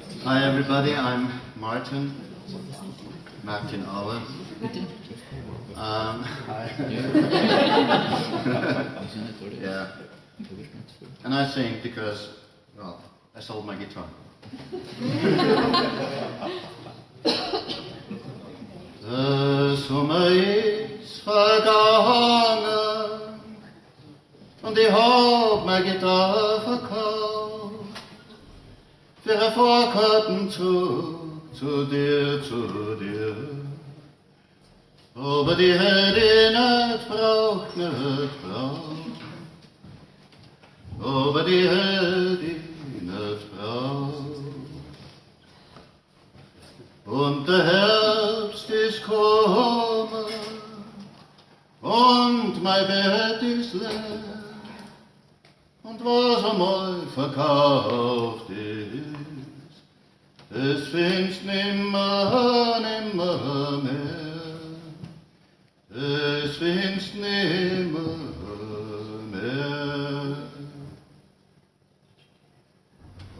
Hi everybody, I'm Martin, Martin Aller. Um, yeah. And I sing because, well, I sold my guitar. the summer is forgotten, and they hold my guitar for cold. Ein Vorkartenzug zu dir, zu dir. Aber die ich nicht braucht, nicht braucht. Aber die ich nicht braucht. Und der Herbst ist gekommen und mein Bett ist leer. Und was einmal verkauft ist, es findest nimmer, nimmer mehr. Es findest nimmer mehr.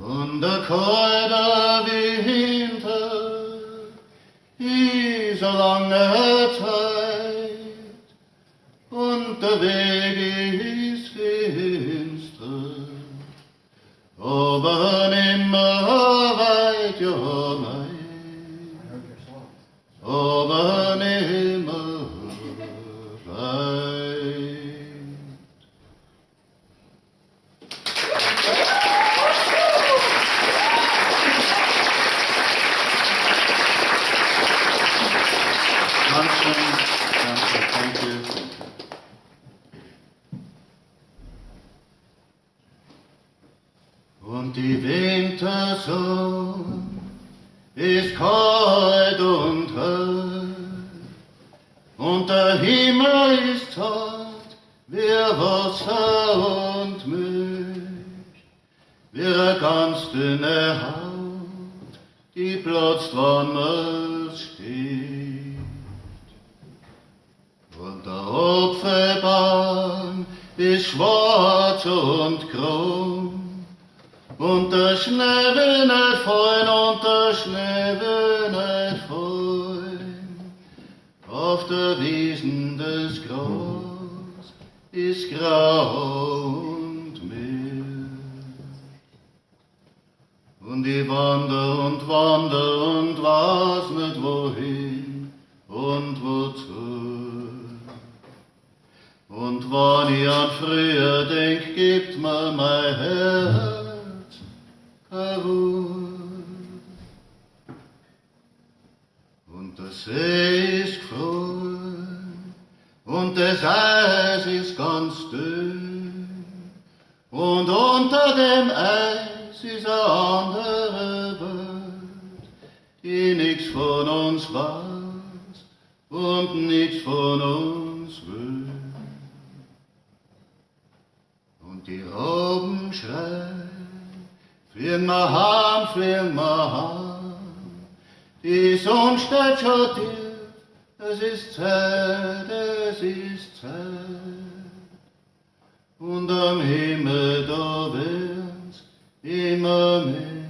Und der kalte Winter ist eine lange Zeit und der Weg ist finster, aber nimmer weit, ja nein, aber nimmer weit. Dankeschön, danke, you. Und die Wintersonne ist kalt und hell, und der Himmel ist hart wie Wasser und Milch, wie eine ganz dünne Haut, die platzt, wann man steht. Apfelbaum ist schwarz und krumm, und der Schnee will nicht fallen, und der Schnee will nicht fallen. Auf der Wiesen des Gras ist grau und mild. Und ich wander und wander Und wenn ich an früher denk, gibt mir mein Herz keine Ruhe. Und der See ist gefroren und das Eis ist ganz dünn. Und unter dem Eis ist eine andere Welt, die nichts von uns weiß und nichts von uns will. Und die Robben wir heim, fliegen wir heim. Die Sonne steht schon tief, es ist Zeit, es ist Zeit. Und am Himmel da wird's immer mehr,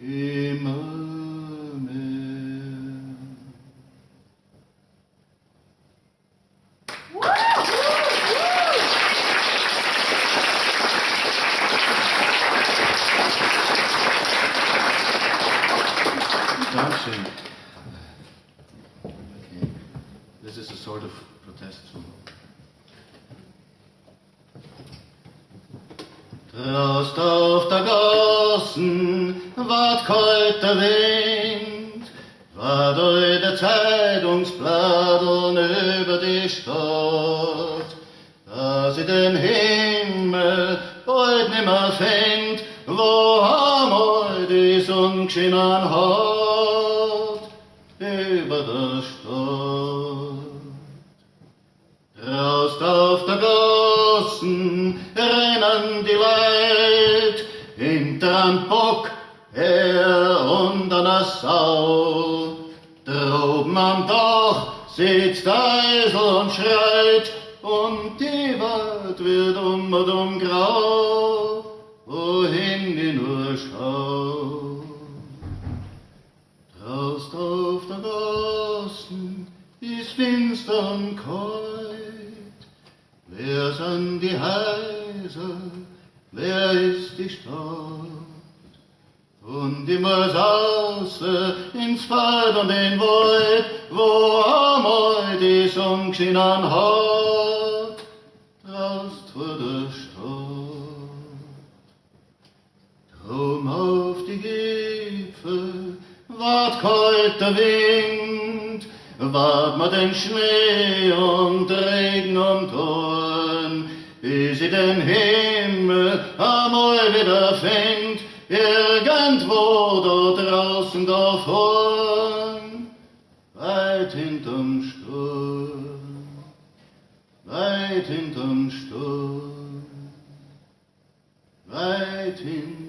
immer mehr. Dankeschön. Okay. This is a sort of protest. Draußt auf der Gassen ward kalt der Wind, war durch der Zeitungsbladeln über die Stadt, dass sie den Himmel bald nimmer fängt, wo einmal die Sonne geschienen hat, der Stadt. Draußt auf der Gassen rennen Leid hinter'n Bock her und an Sau. Droben am Dach sitzt Eisel und schreit und die Welt wird um und um grau, wohin die nur schaut. Fast auf der Gassen ist finstern kalt. Wer sind die Häuser, wer ist die Stadt? Und immer sauße ins Feld und den Wald, wo einmal die Sonne schien an Wart kalt der Wind, wart ma den Schnee und Regen und Dorn, bis sie den Himmel einmal wieder findet, irgendwo da draußen da vorn, weit hinterm Sturm, weit hinterm Sturm, weit hinterm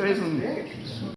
Jason.